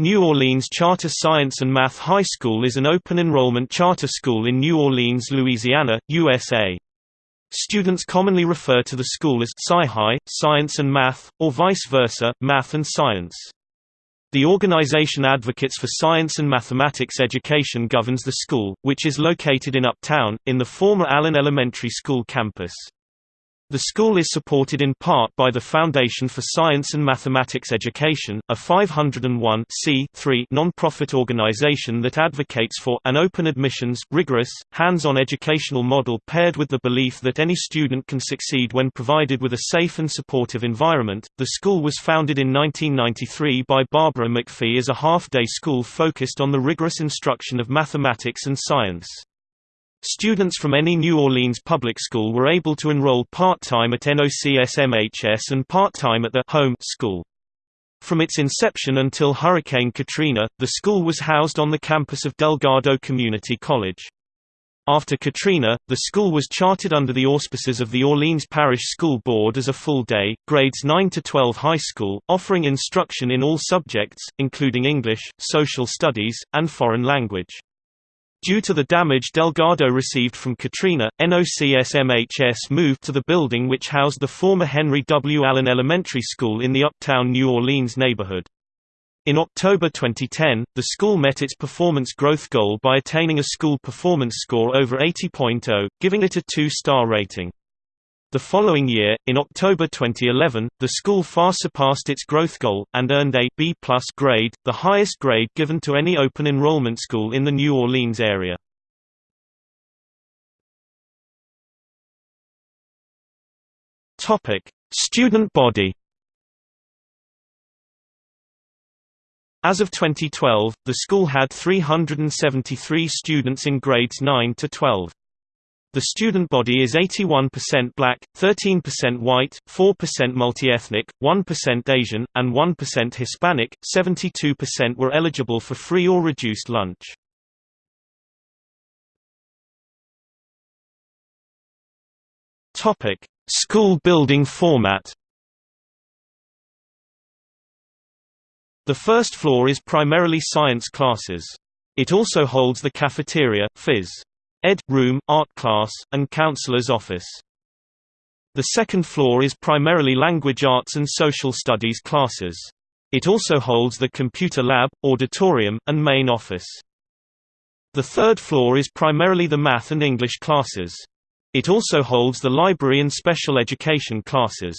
New Orleans Charter Science and Math High School is an open enrollment charter school in New Orleans, Louisiana, USA. Students commonly refer to the school as Sci-High, Science and Math, or vice versa, Math and Science. The organization advocates for science and mathematics education governs the school, which is located in Uptown, in the former Allen Elementary School campus. The school is supported in part by the Foundation for Science and Mathematics Education, a 501 non-profit organization that advocates for an open admissions, rigorous, hands-on educational model paired with the belief that any student can succeed when provided with a safe and supportive environment. The school was founded in 1993 by Barbara McPhee as a half-day school focused on the rigorous instruction of mathematics and science. Students from any New Orleans public school were able to enroll part-time at NOCSMHS and part-time at the home school. From its inception until Hurricane Katrina, the school was housed on the campus of Delgado Community College. After Katrina, the school was chartered under the auspices of the Orleans Parish School Board as a full-day, grades 9 to 12 high school, offering instruction in all subjects, including English, social studies, and foreign language. Due to the damage Delgado received from Katrina, NOCSMHS moved to the building which housed the former Henry W. Allen Elementary School in the uptown New Orleans neighborhood. In October 2010, the school met its performance growth goal by attaining a school performance score over 80.0, giving it a two-star rating. The following year, in October 2011, the school far surpassed its growth goal, and earned a B grade, the highest grade given to any open enrollment school in the New Orleans area. Student body As of 2012, the school had 373 students in grades 9 to 12. The student body is 81% black, 13% white, 4% multiethnic, 1% Asian, and 1% Hispanic. 72% were eligible for free or reduced lunch. Topic: School building format. The first floor is primarily science classes. It also holds the cafeteria, phys. Ed. room, art class, and counselor's office. The second floor is primarily language arts and social studies classes. It also holds the computer lab, auditorium, and main office. The third floor is primarily the math and English classes. It also holds the library and special education classes.